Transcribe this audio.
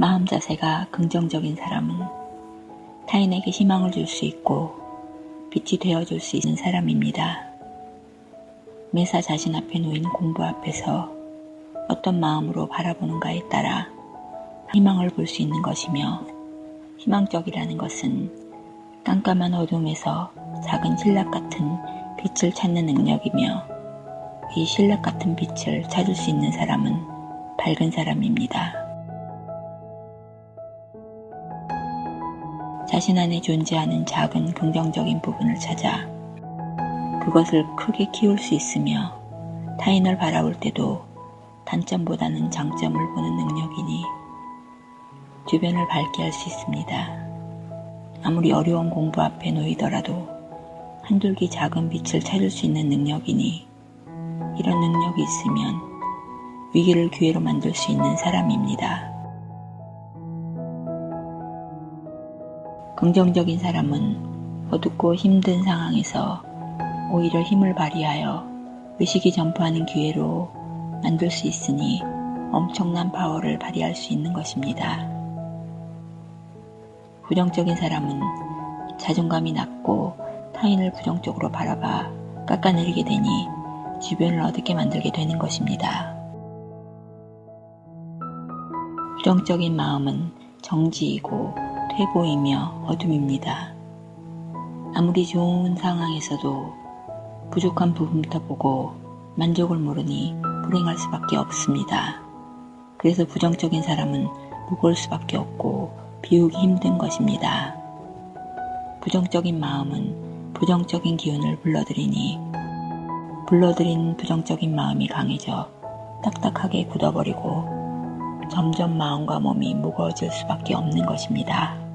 마음 자세가 긍정적인 사람은 타인에게 희망을 줄 수 있고 빛이 되어줄 수 있는 사람입니다. 매사 자신 앞에 놓인 공부 앞에서 어떤 마음으로 바라보는가에 따라 희망을 볼 수 있는 것이며 희망적이라는 것은 깜깜한 어둠에서 작은 신락 같은 빛을 찾는 능력이며 이 신락 같은 빛을 찾을 수 있는 사람은 밝은 사람입니다. 자신 안에 존재하는 작은 긍정적인 부분을 찾아 그것을 크게 키울 수 있으며 타인을 바라볼 때도 단점보다는 장점을 보는 능력이니 주변을 밝게 할 수 있습니다. 아무리 어려운 공부 앞에 놓이더라도 한둘기 작은 빛을 찾을 수 있는 능력이니 이런 능력이 있으면 위기를 기회로 만들 수 있는 사람입니다. 긍정적인 사람은 어둡고 힘든 상황에서 오히려 힘을 발휘하여 의식이 전파하는 기회로 만들 수 있으니 엄청난 파워를 발휘할 수 있는 것입니다. 부정적인 사람은 자존감이 낮고 타인을 부정적으로 바라봐 깎아내리게 되니 주변을 어둡게 만들게 되는 것입니다. 부정적인 마음은 정지이고 퇴보이며 어둠입니다. 아무리 좋은 상황에서도 부족한 부분부터 보고 만족을 모르니 불행할 수밖에 없습니다. 그래서 부정적인 사람은 무거울 수밖에 없고 비우기 힘든 것입니다. 부정적인 마음은 부정적인 기운을 불러들이니 불러들인 부정적인 마음이 강해져 딱딱하게 굳어버리고 점점 마음과 몸이 무거워질 수밖에 없는 것입니다.